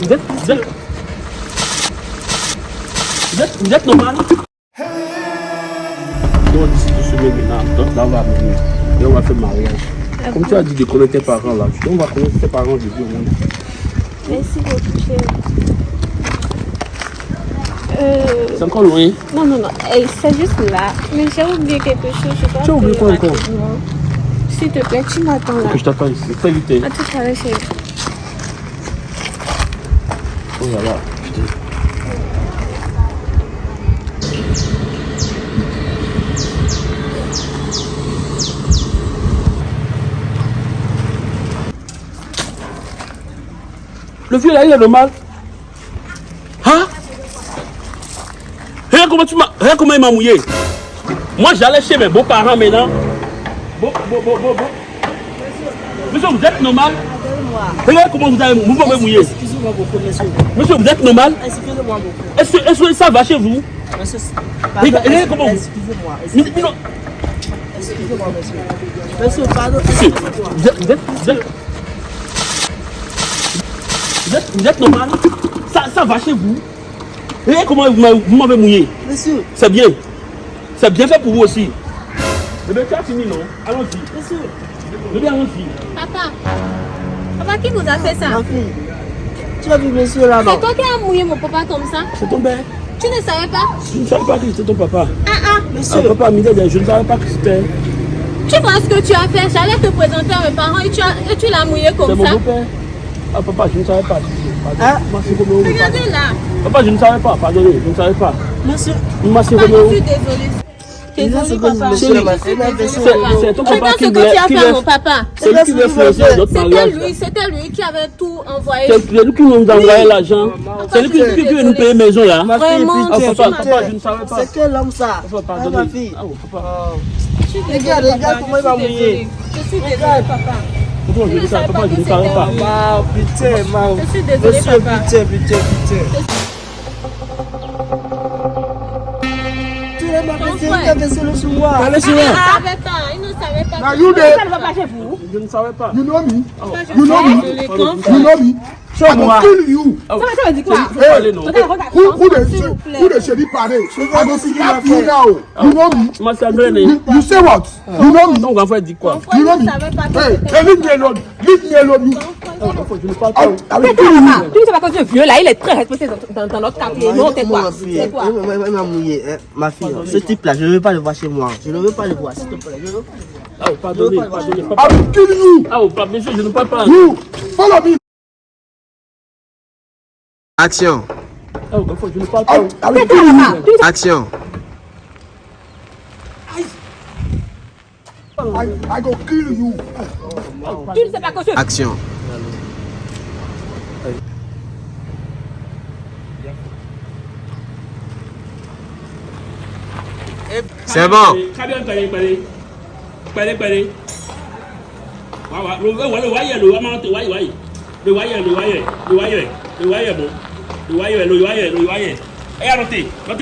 Vous êtes, vous êtes, vous êtes, vous êtes normal Donc d'ici deux semaines maintenant, donc là on va venir et on va faire mariage. Comme tu as dit de connaître tes parents là, on va connaître tes parents aujourd'hui au monde. Merci beaucoup, chérie. Euh, C'est encore loin. non, non, non, c'est juste là. Mais j'ai oublié quelque chose. Je dois Tu as oublié quoi encore? S'il te plaît, tu m'attends là. Que je t'attends ici, très vite. hein. À tout à l'heure, chérie. Le vieux là, il est normal. Hein? Regarde comment tu comment il m'a mouillé. Moi, j'allais chez mes beaux-parents maintenant. Bon, bon, bon, bon, bon. Vous êtes normal? Regarde comment vous avez vous m'avez mouillé. Excusez-moi beaucoup, monsieur. Monsieur, vous êtes normal Excusez-moi beaucoup. Est-ce que, ça va chez vous Monsieur, comment vous- Excusez-moi. Excusez-moi, monsieur. Monsieur, pardon. monsieur, Excusez-moi. vous êtes, vous êtes, vous êtes, vous êtes, vous êtes normal ça, ça va chez vous Regardez comment vous m'avez- mouillé. Monsieur, C'est bien. C'est bien fait pour vous aussi. Eh bien, tu as fini, non? Allons-y. monsieur, Eh bien, allons-y. Papa, papa, qui vous a fait ça? Ma fille. Tu as vu monsieur là, C'est toi qui as mouillé mon papa comme ça? C'est ton père. Tu ne savais pas? Je ne savais pas que c'était ton papa. Ah ah Ah, Monsieur, papa, Midel, je ne savais pas que c'était. Tu vois ce que tu as fait? J'allais te présenter à mes parents et tu, as- et tu l'as mouillé C'est comme mon ça. beau-père. Ah, papa, je ne savais pas. Hein. Regardez là. Papa, je ne savais pas. Pardonnez, je ne savais pas. monsieur. Papa, je suis désolée. C'est ton papa ce que tu as fait à mon papa. C'est lui qui veut influencer notre C'était mariage. lui, c'était lui qui avait tout envoyé. C'est lui qui nous a envoyé l'argent. C'est lui qui, nous payer maison là. Ma fille, Vraiment, papa, je ne savais pas. C'est quel homme ça? Papa, Ah, pardonnez. ma fille. Ah, papa. Je suis désolée, Regarde, papa. regarde comment il Je va mouiller. Je suis désolée, papa. Papa, je ne savais pas. Je ne savais pas. Je suis désolée, papa. Now you there, ne savais pas. you know me, Je you know suis me, désolée, grand you frère. know me. So I go kill you. Ah, Who who the S'il vous plaît. who the shady parade? I go see slap you you now. You know me. You, you say what? You know me. You know ne me. savait pas que Hey, c'était hey, leave me alone. Leave me alone. Je ne parle pas. Tu ne sais pas quand tu es vieux là, il est très respecté dans, notre quartier. Non, t'es Moi, quoi ma fille, ce type-là, je ne veux pas le voir chez moi. Je ne veux pas le voir, s'il te plaît. Je veux pas. Ah, oh, pardonnez, pardonnez. You. Ah, oh, papa, monsieur, je ne parle pas. You follow me. Action, Ah, oh, grand frère, je ne parle I, pas. You. action, I, I go kill you. Tu ne sais pas quand tu es action. C'est bon. Très bien, péré, péré. Péré, péré. Wa, wa, le, le, le wire, le wire, le wire. Le wire, le wire, le wire, le wire, bon.